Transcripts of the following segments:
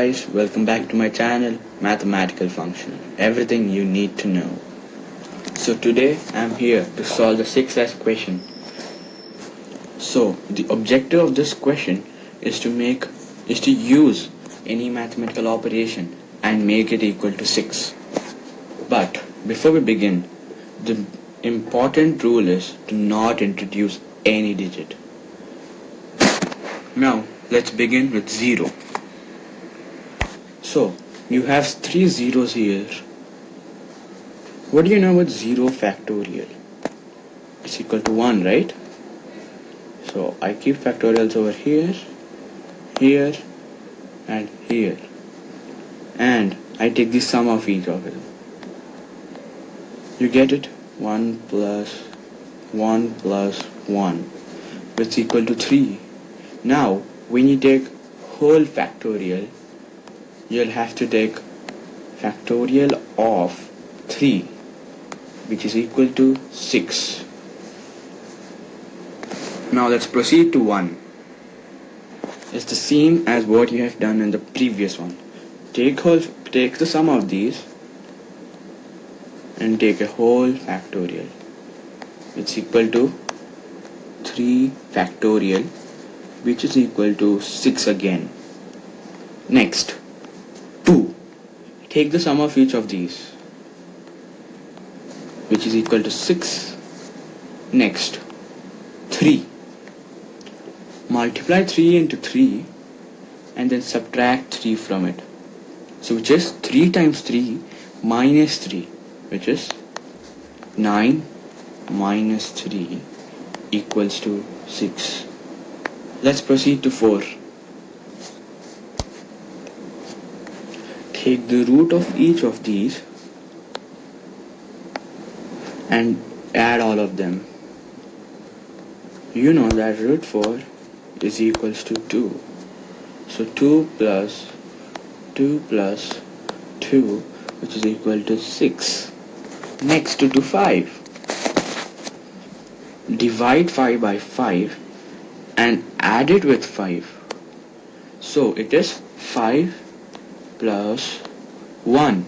guys, welcome back to my channel Mathematical Function, Everything you need to know. So today I'm here to solve the 6s question. So the objective of this question is to make is to use any mathematical operation and make it equal to 6. But before we begin, the important rule is to not introduce any digit. Now let's begin with 0. So you have three zeros here. What do you know about 0 factorial? It's equal to 1, right? So I keep factorials over here, here and here. And I take the sum of each of them. You get it? 1 plus 1 plus 1 which is equal to 3. Now when you take whole factorial you'll have to take factorial of 3 which is equal to 6 now let's proceed to 1 it's the same as what you have done in the previous one. Take whole take the sum of these and take a whole factorial. It's equal to 3 factorial which is equal to 6 again. Next. 2. Take the sum of each of these which is equal to 6. Next 3. Multiply 3 into 3 and then subtract 3 from it. So which is 3 times 3 minus 3 which is 9 minus 3 equals to 6. Let's proceed to 4. Take the root of each of these and add all of them. You know that root 4 is equals to 2 so 2 plus 2 plus 2 which is equal to 6 next to 5 divide 5 by 5 and add it with 5 so it is 5 plus 1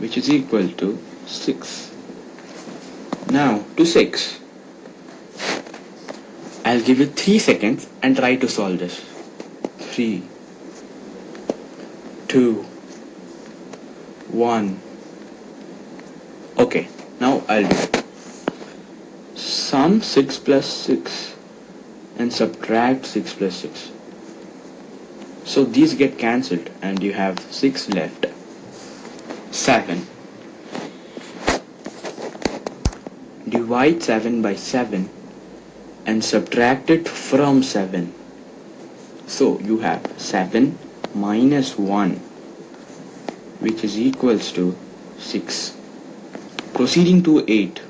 which is equal to 6 now to 6 I'll give you 3 seconds and try to solve this. 3 2 1 okay now I'll do it. Sum 6 plus 6 and subtract 6 plus 6 so these get cancelled and you have 6 left. 7. Divide 7 by 7 and subtract it from 7. So you have 7 minus 1 which is equals to 6. Proceeding to 8.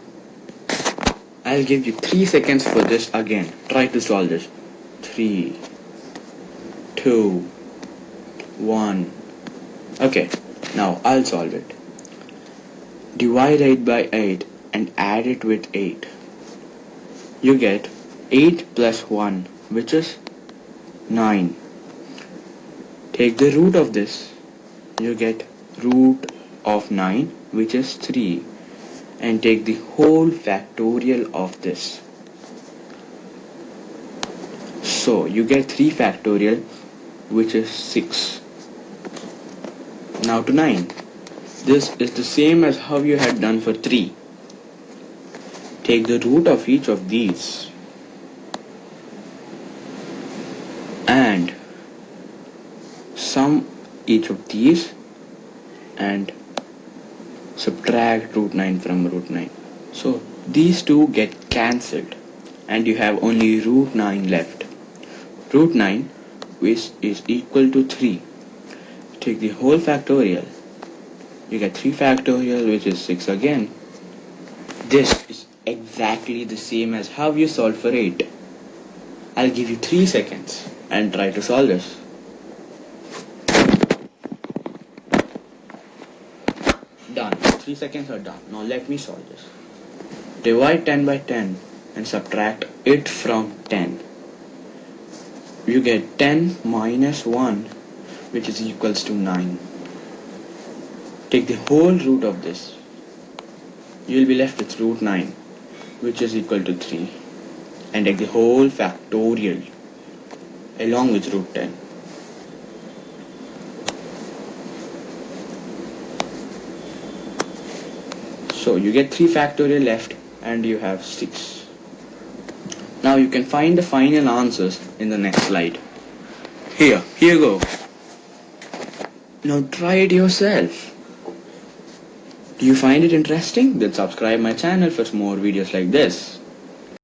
I'll give you 3 seconds for this again. Try to solve this. 3 two, one. Okay, now I'll solve it. Divide 8 by 8 and add it with 8. You get 8 plus 1 which is 9. Take the root of this. You get root of 9 which is 3 and take the whole factorial of this. So you get 3 factorial which is 6. Now to 9. This is the same as how you had done for 3. Take the root of each of these and sum each of these and subtract root 9 from root 9. So these two get cancelled and you have only root 9 left. Root 9 which is equal to 3 take the whole factorial. You get 3 factorial which is 6 again. This is exactly the same as how you solve for 8 I'll give you 3 seconds and try to solve this. Done. 3 seconds are done. Now let me solve this. Divide 10 by 10 and subtract it from 10 you get 10 minus 1 which is equals to 9 take the whole root of this. You will be left with root 9 which is equal to 3 and take the whole factorial along with root 10 so you get 3 factorial left and you have 6 now you can find the final answers in the next slide here here you go now try it yourself do you find it interesting? Then subscribe my channel for more videos like this.